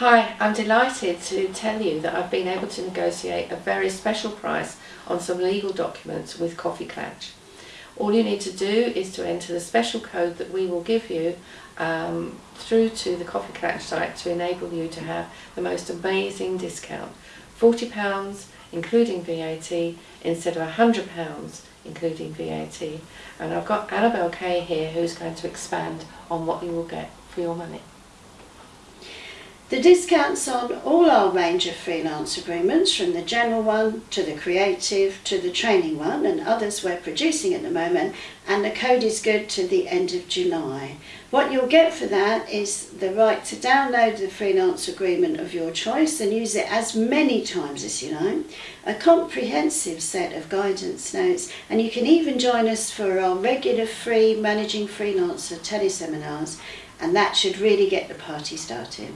Hi, I'm delighted to tell you that I've been able to negotiate a very special price on some legal documents with Coffee Clatch. All you need to do is to enter the special code that we will give you um, through to the Coffee Clatch site to enable you to have the most amazing discount. £40 including VAT instead of £100 including VAT. And I've got Annabelle Kay here who's going to expand on what you will get for your money. The discounts on all our range of freelance agreements, from the general one to the creative to the training one and others we're producing at the moment, and the code is good to the end of July. What you'll get for that is the right to download the freelance agreement of your choice and use it as many times as you like, a comprehensive set of guidance notes, and you can even join us for our regular free Managing Freelancer teleseminars, and that should really get the party started.